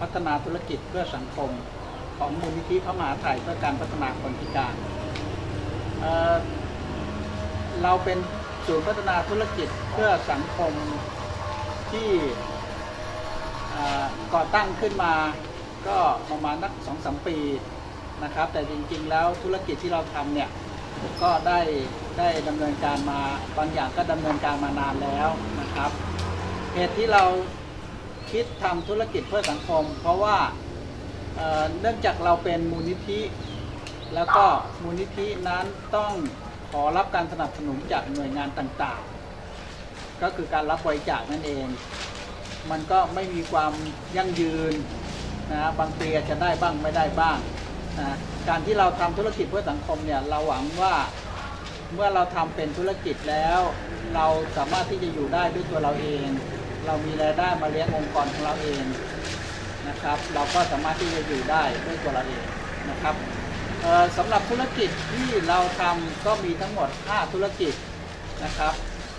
พัฒนาธุรกิจเพื่อสังคม ของมูลนิธิพระมหาไทยเพื่อการพัฒนาคนพิการเเราเป็นศูนย์พัฒนาธุรกิจเพื่อสังคมที่ก่อตั้งขึ้นมาก็ประมาณนักสองสามปีนะครับ แต่จริงๆแล้วธุรกิจที่เราทำเนี่ยก็ได้ได้ดำเนินการมาบางอย่างก็ดำเนินการมานานแล้วนะครับเหตุที่เรา คิดทำธุรกิจเพื่อสังคม เพราะว่าเเนื่องจากเราเป็นมูลนิธิ แล้วก็มูลนิธินั้นต้องขอรับการสนับสนุนจากหน่วยงานต่างๆ ก็คือการรับบริจาคนั่นเอง มันก็ไม่มีความยั่งยืนนะบางปีอาจจะได้บ้างไม่ได้บ้างนะการที่เราทำธุรกิจเพื่อสังคมเนี่ยเราหวังว่าเมื่อเราทำเป็นธุรกิจแล้ว เราสามารถที่จะอยู่ได้ด้วยตัวเราเอง เรามีรายได้มาเลี้ยงองค์กรของเราเองนะครับ เราก็สามารถที่จะอยู่ได้ด้วยตัวเราเองนะครับสำหรับธุรกิจที่เราทำก็มีทั้งหมด 5 ธุรกิจนะครับ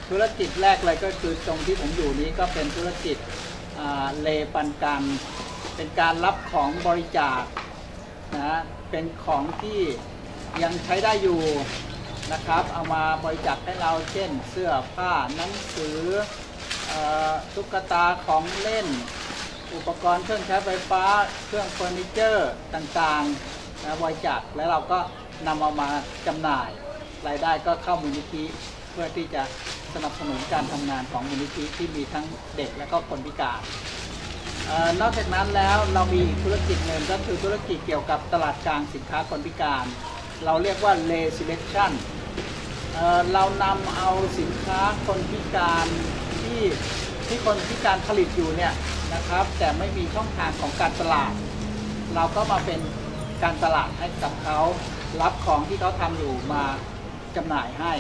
ธุรกิจแรกเลยก็คือตรงที่ผมอยู่นี้ก็เป็นธุรกิจเลปันกันเป็นการรับของบริจาคนะเป็นของที่ยังใช้ได้อยู่นะครับ เอามาบริจาคให้เราเช่นเสื้อผ้าหนังสือ ตุ๊กตาของเล่น อุปกรณ์เครื่องใช้ไฟฟ้า เครื่องเฟอร์นิเจอร์ต่างๆนะบริจาคแล้วเราก็นำเอามาจำหน่าย รายได้ก็เข้ามูลนิธิเพื่อที่จะสนับสนุนการทำงานของมูลนิธิที่มีทั้งเด็กและก็คนพิการออนอกจากนั้นแล้วเรามีอีกธุรกิจหนึ่งก็คือธุรกิจเกี่ยวกับตลาดกลางสินค้าคนพิการ เราเรียกว่า l a Selection เอ่อเรานำเอาสินค้าคนพิการ ที่ที่คนพิการผลิตอยู่เนี่ยนะครับ แต่ไม่มีช่องทางของการตลาด เราก็มาเป็นการตลาดให้กับเขารับของที่เขาทำอยู่มาจำหน่ายให้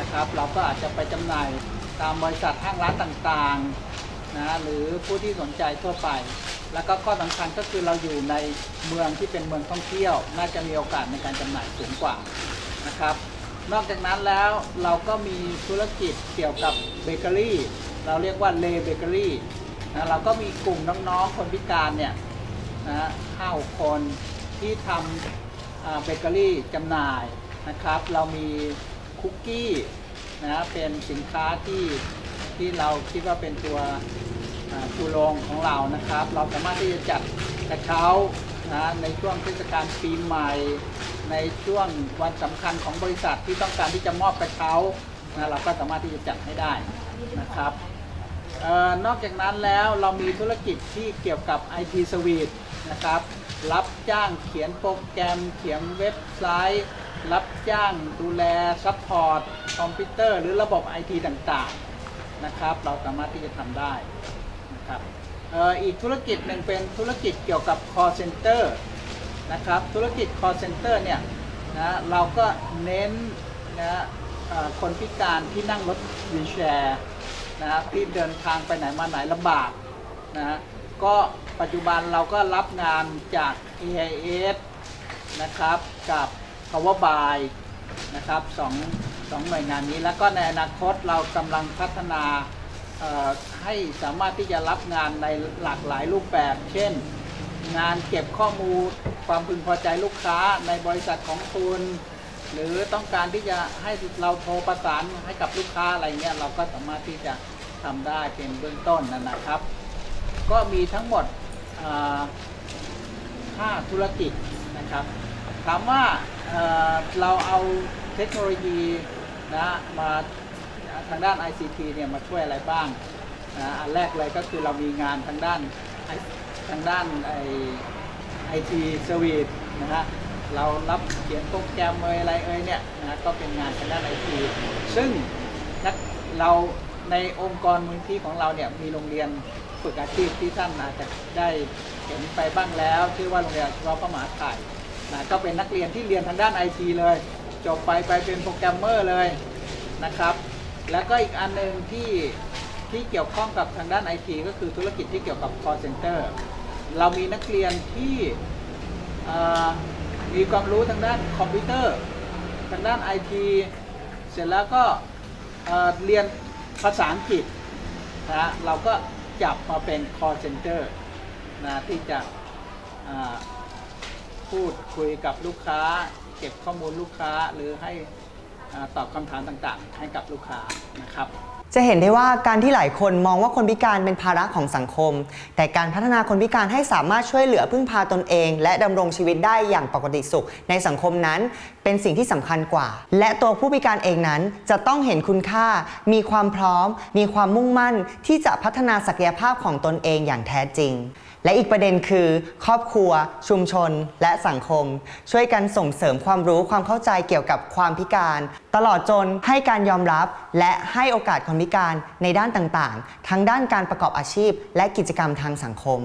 นะครับ เราก็อาจจะไปจำหน่ายตามบริษัทห้างร้านต่างๆนะหรือผู้ที่สนใจทั่วไป แล้วก็ข้อสำคัญก็คือเราอยู่ในเมืองที่เป็นเมืองท่องเที่ยว น่าจะมีโอกาสในการจำหน่ายสูงกว่านะครับ นอกจากนั้นแล้วเราก็มีธุรกิจเกี่ยวกับเบเกอรี่ เราเรียกว่าเลเบเกอรี่นะเราก็มีกลุ่มน้องๆคนพิการเนี่ยนะห้าคนที่ทำเบเกอรี่จำหน่ายนะครับ เรามีคุกกี้นะเป็นสินค้าที่ที่เราคิดว่าเป็นตัวอ่าชูโรงของเรานะครับ เราสามารถที่จะจัดกระเช้า นะในช่วงเทศกาลปีใหม่ ในช่วงวันสำคัญของบริษัทที่ต้องการที่จะมอบกระเช้านะเราก็สามารถที่จะจัดให้ได้นะครับออนอกจากนั้นแล้วเรามีธุรกิจที่เกี่ยวกับ IT Suite นะครับรับจ้างเขียนโปรแกรม เขียนเว็บไซต์ รับจ้างดูแล support คอมพิวเตอร์ หรือระบบ IT ต่างๆนะครับ เราสามารถที่จะทำได้ อีกธุรกิจหนึ่งเป็นธุรกิจเกี่ยวกับ call center นะครับธุรกิจ call center เนี่ยนะเราก็เน้นนะคนพิการที่นั่งรถ wheelchair นะครับที่เดินทางไปไหนมาไหนลำบากนะก็ปัจจุบันเราก็รับงานจาก AIS นะครับกับ Power by นะครับสองสองหน่วยงานนี้แล้วก็ในอนาคตเรากำลังพัฒนา ให้สามารถที่จะรับงานในหลากหลายรูปแบบ เช่น งานเก็บข้อมูลความพึงพอใจลูกค้าในบริษัทของคุณหรือต้องการที่จะให้เราโทรประสานให้กับลูกค้าอะไรเงี้ยเราก็สามารถที่จะทำได้เป็นเบื้องต้นนะนะครับ ก็มีทั้งหมดอ่าห้าธุรกิจนะครับ ถามว่าเเราเอาเทคโนโลยีนะมา ทางด้าน ICT เนี่ยมาช่วยอะไรบ้างนะอันแรกเลยก็คือเรามีงานทางด้านทางด้าน I IT service นะฮะเรารับเขียนโปรแกรมเอ่ยอะไรเอ่ยเนี่ยนะก็เป็นงานทางด้านไอทีซึ่งนักเราในองค์กรมูลนิธิของเราเนี่ยมีโรงเรียนฝึกอาชีพที่ท่านอาจจะได้เห็นไปบ้างแล้วชื่อว่าโรงเรียนอาชีวะพระมหาไทยนะก็เป็นนักเรียนที่เรียนทางด้านไอทีเลย จบไปไปเป็นโปรแกรมเมอร์เลยนะครับ แล้วก็อีกอันหนึ่งที่ที่เกี่ยวข้องกับทางด้านไอทีก็คือธุรกิจที่เกี่ยวกับ call center เรามีนักเรียนที่มีความรู้ทางด้านคอมพิวเตอร์ทางด้านไอทีเสร็จแล้วก็เรียนภาษาอังกฤษนะฮะเราก็จับมาเป็น call center นะที่จะพูดคุยกับลูกค้า เก็บข้อมูลลูกค้าหรือให้ ตอบคำถามต่างๆ ให้กับลูกค้านะครับ จะเห็นได้ว่าการที่หลายคนมองว่าคนพิการเป็นภาระของสังคม แต่การพัฒนาคนพิการให้สามารถช่วยเหลือพึ่งพาตนเอง และดำรงชีวิตได้อย่างปกติสุข ในสังคมนั้นเป็นสิ่งที่สำคัญกว่า และตัวผู้พิการเองนั้นจะต้องเห็นคุณค่า มีความพร้อม มีความมุ่งมั่น ที่จะพัฒนาศักยภาพของตนเองอย่างแท้จริง และอีกประเด็นคือ ครอบครัว ชุมชน และสังคม ช่วยกันส่งเสริมความรู้ความเข้าใจเกี่ยวกับความพิการ ตลอดจนให้การยอมรับ และให้โอกาสคนพิการในด้านต่างๆ ทั้งด้านการประกอบอาชีพ และกิจกรรมทางสังคม